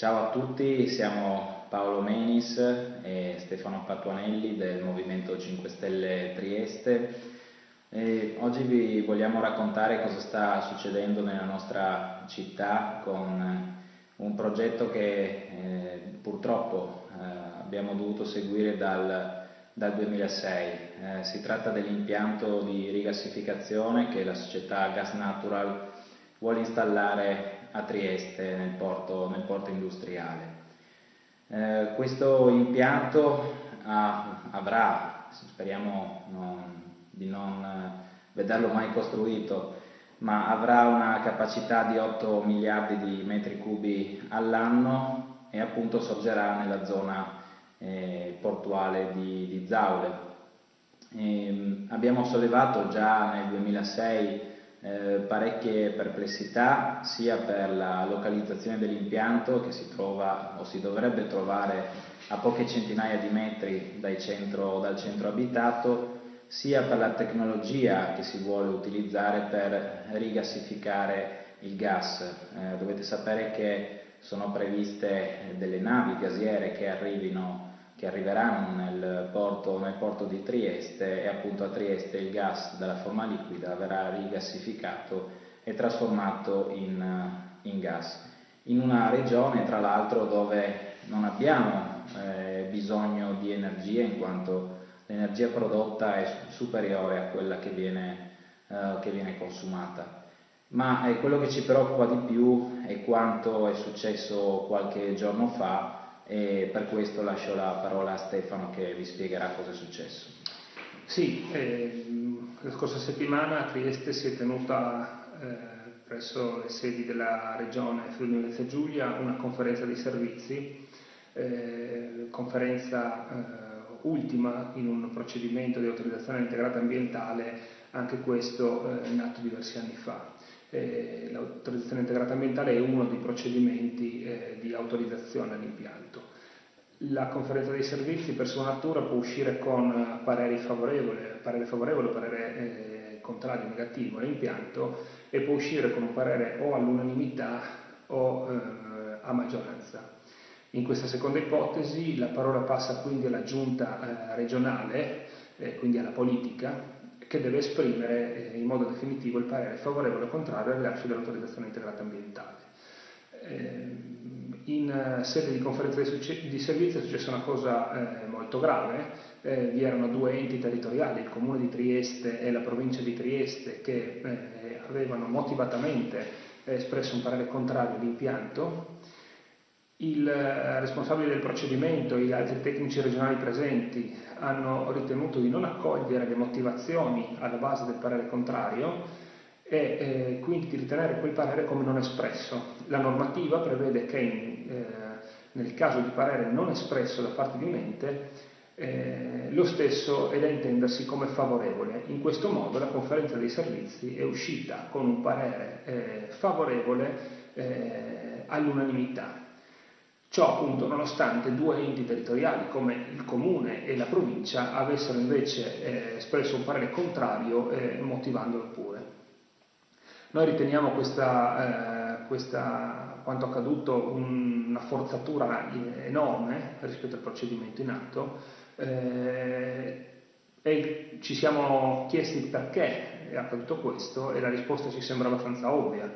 Ciao a tutti, siamo Paolo Menis e Stefano Patuanelli del Movimento 5 Stelle Trieste. E oggi vi vogliamo raccontare cosa sta succedendo nella nostra città con un progetto che eh, purtroppo eh, abbiamo dovuto seguire dal, dal 2006. Eh, si tratta dell'impianto di rigassificazione che la società Gas Natural vuole installare a Trieste nel porto, nel porto industriale. Eh, questo impianto ha, avrà, speriamo non, di non vederlo mai costruito, ma avrà una capacità di 8 miliardi di metri cubi all'anno e appunto sorgerà nella zona eh, portuale di, di Zaule. E, ehm, abbiamo sollevato già nel 2006 eh, parecchie perplessità sia per la localizzazione dell'impianto che si trova o si dovrebbe trovare a poche centinaia di metri centro, dal centro abitato, sia per la tecnologia che si vuole utilizzare per rigassificare il gas. Eh, dovete sapere che sono previste delle navi gasiere che arrivino che arriveranno nel porto, nel porto, di Trieste e appunto a Trieste il gas dalla forma liquida verrà rigassificato e trasformato in, in gas. In una regione tra l'altro dove non abbiamo eh, bisogno di energia in quanto l'energia prodotta è superiore a quella che viene, eh, che viene consumata. Ma eh, quello che ci preoccupa di più è quanto è successo qualche giorno fa e per questo lascio la parola a Stefano che vi spiegherà cosa è successo. Sì, eh, la scorsa settimana a Trieste si è tenuta eh, presso le sedi della regione Friuli Venezia Giulia una conferenza di servizi, eh, conferenza eh, ultima in un procedimento di autorizzazione integrata ambientale, anche questo eh, nato diversi anni fa. Eh, l'autorizzazione integrata ambientale è uno dei procedimenti eh, di autorizzazione all'impianto. La conferenza dei servizi per sua natura può uscire con pareri favorevoli, parere favorevole parere eh, contrario negativo all'impianto e può uscire con un parere o all'unanimità o eh, a maggioranza. In questa seconda ipotesi la parola passa quindi alla giunta eh, regionale, eh, quindi alla politica, che deve esprimere eh, in modo definitivo il parere favorevole o contrario al rilascio dell'autorizzazione integrata ambientale. Eh, in eh, sede di conferenza di servizi è successa una cosa molto grave, vi erano due enti territoriali, il Comune di Trieste e la provincia di Trieste, che avevano motivatamente espresso un parere contrario all'impianto il eh, responsabile del procedimento e gli altri tecnici regionali presenti hanno ritenuto di non accogliere le motivazioni alla base del parere contrario e eh, quindi di ritenere quel parere come non espresso. La normativa prevede che eh, nel caso di parere non espresso da parte di un ente eh, lo stesso è da intendersi come favorevole. In questo modo la conferenza dei servizi è uscita con un parere eh, favorevole eh, all'unanimità Ciò appunto nonostante due enti territoriali come il comune e la provincia avessero invece eh, espresso un parere contrario eh, motivandolo pure. Noi riteniamo questa, eh, questa, quanto accaduto una forzatura enorme rispetto al procedimento in atto eh, e ci siamo chiesti perché è accaduto questo e la risposta ci sembra abbastanza ovvia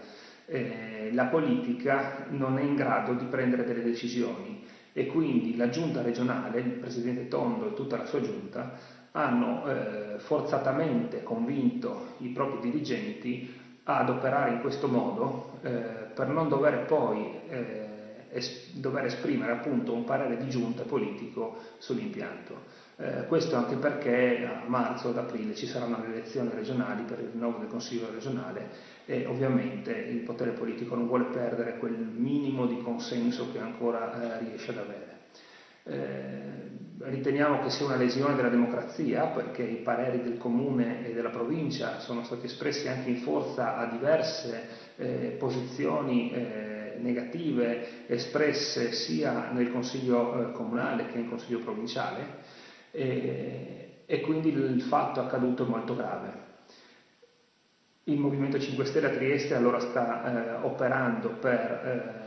eh, la politica non è in grado di prendere delle decisioni e quindi la giunta regionale, il presidente Tondo e tutta la sua giunta hanno eh, forzatamente convinto i propri dirigenti ad operare in questo modo eh, per non dover poi eh, es dover esprimere appunto un parere di giunta politico sull'impianto. Eh, questo anche perché a marzo ad aprile ci saranno le elezioni regionali per il rinnovo del Consiglio regionale e ovviamente il potere politico non vuole perdere quel minimo di consenso che ancora eh, riesce ad avere. Eh, riteniamo che sia una lesione della democrazia perché i pareri del comune e della provincia sono stati espressi anche in forza a diverse eh, posizioni eh, negative espresse sia nel consiglio eh, comunale che nel consiglio provinciale e quindi il fatto accaduto è molto grave. Il Movimento 5 Stelle a Trieste allora sta eh, operando per eh,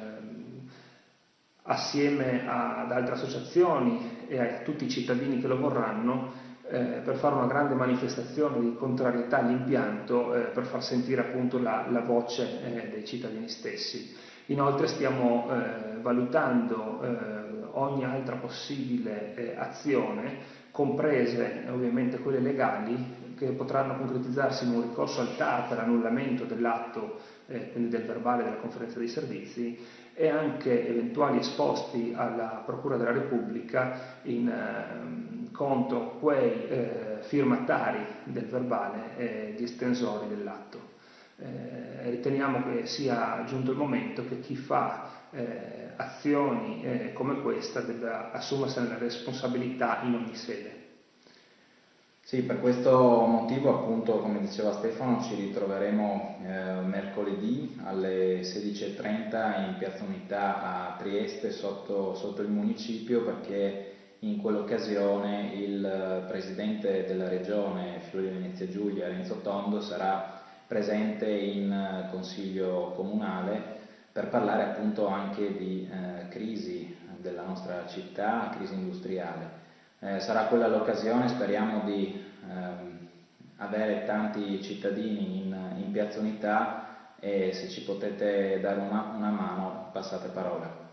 assieme ad altre associazioni e a tutti i cittadini che lo vorranno eh, per fare una grande manifestazione di contrarietà all'impianto eh, per far sentire appunto la, la voce eh, dei cittadini stessi. Inoltre stiamo eh, valutando eh, ogni altra possibile eh, azione, comprese ovviamente quelle legali, che potranno concretizzarsi in un ricorso al TAR per annullamento dell'atto, quindi del verbale della conferenza dei servizi, e anche eventuali esposti alla Procura della Repubblica in, eh, contro quei eh, firmatari del verbale e gli estensori dell'atto. Eh, riteniamo che sia giunto il momento che chi fa eh, azioni eh, come questa debba assumersene la responsabilità in ogni sede. Sì, per questo motivo appunto, come diceva Stefano, ci ritroveremo eh, mercoledì alle 16.30 in Piazza Unità a Trieste sotto, sotto il municipio perché in quell'occasione il Presidente della Regione Friuli Venezia Giulia, Renzo Tondo, sarà presente in Consiglio Comunale per parlare appunto anche di eh, crisi della nostra città, crisi industriale. Eh, sarà quella l'occasione, speriamo di ehm, avere tanti cittadini in, in, Piazza Unità e se ci potete dare una, una mano passate parola.